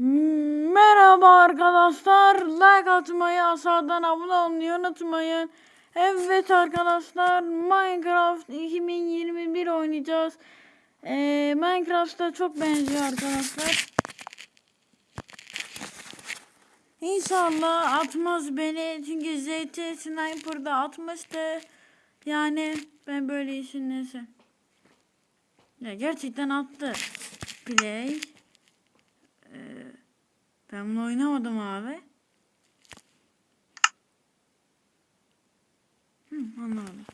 Merhaba arkadaşlar. Like atmayı, aşağıdan abone olmayı unutmayın. Evet arkadaşlar Minecraft 2021 oynayacağız. Ee, Minecraft'ta çok benziyor arkadaşlar. İnşallah atmaz beni çünkü ZT Sniper'da atmıştı. Yani ben böyle işin neyse. Ya gerçekten attı. Play. Ben bunu oynamadım abi. Hı, anlamadım.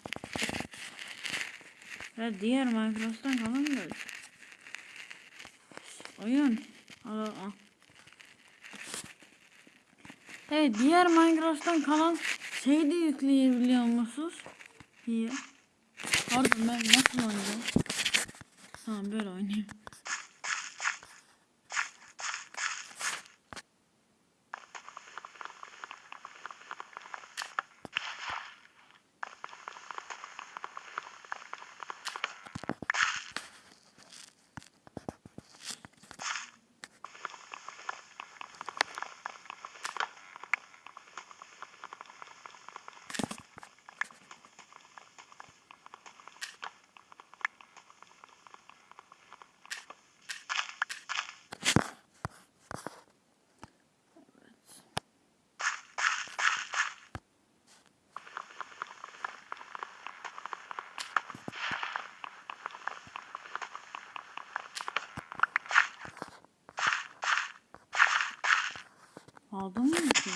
Ya diğer Minecraft'tan kalan da oyun. Al, al. Evet diğer Minecraft'tan kalan şeyi de yükleyebiliyor musunuz? İyi. Pardon ben nasıl oynayacağım? Tamam böyle oynayayım. Aldın mı? Ki?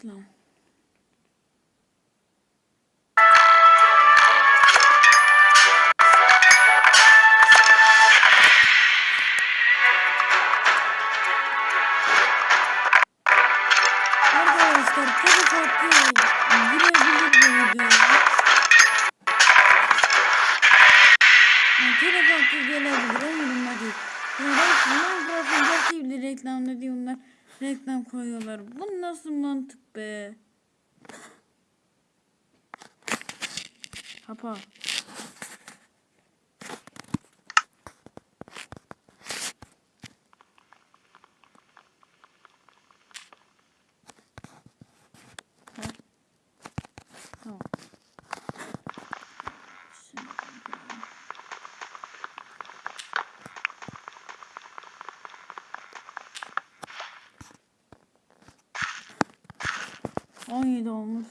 Tek- Evet reklam. Arkadaşlar tabii farklı girebilir bu videoya. Yani tabii farklı gelebilir umurumda değil. Yani Minecraft'ın gerçeği bile reklamda diye onlar reklam koyuyorlar. Bu nasıl mantık be? Kapa. 17 olmuş.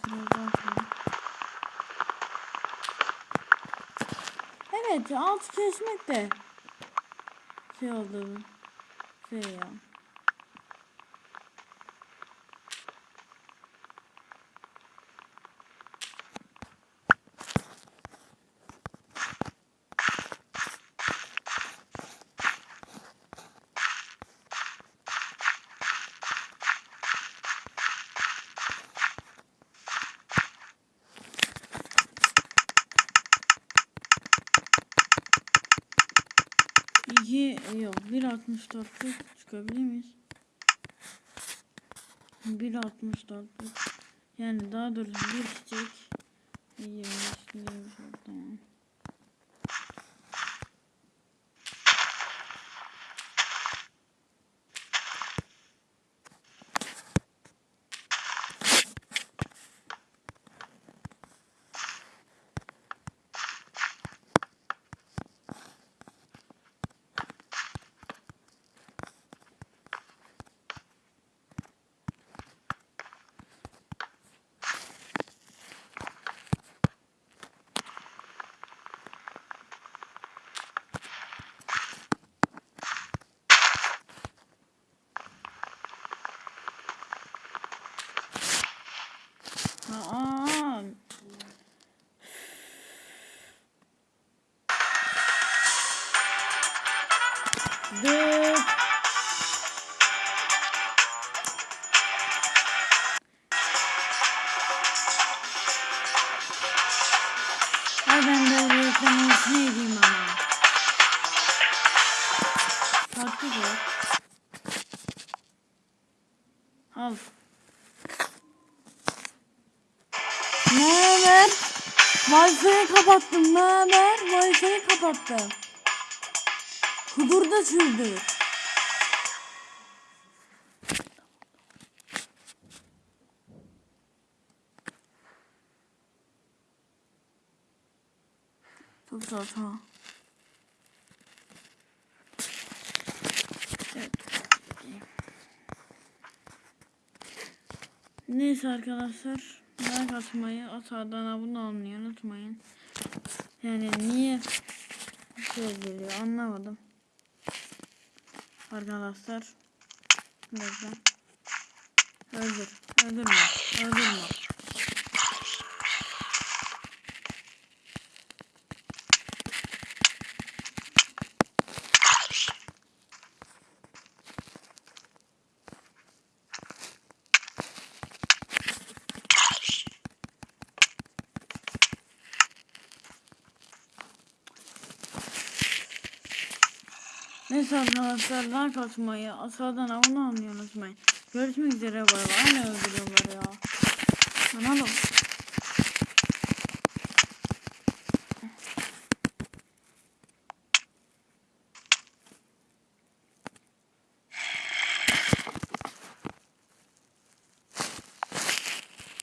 Evet altı kesmek de şey oldu. Şey ya. Yok 1.64'lük çıkabilir miyiz? 1.64'lük yani daha doğrusu bir çiçek Dıt. Ay ben de reklamımız ne edeyim ama. Farklı bu. Al. Ne haber? Wi-Fi'yi kapattım. Ne haber? Wi-Fi'yi kapattım. Kudur da sürdü. Çok. Evet. Neyse arkadaşlar. Like atmayı, aşağıdan abone olmayı unutmayın. Yani niye şey geliyor anlamadım. Arkadaşlar. Bekle. Öldür. Öldürme. Öldürme. Neyse arkadaşlar like atmayı, aşağıdan abone olmayı unutmayın. Görüşmek üzere bay bay. Hala öldürüyorlar ya. Oğlum.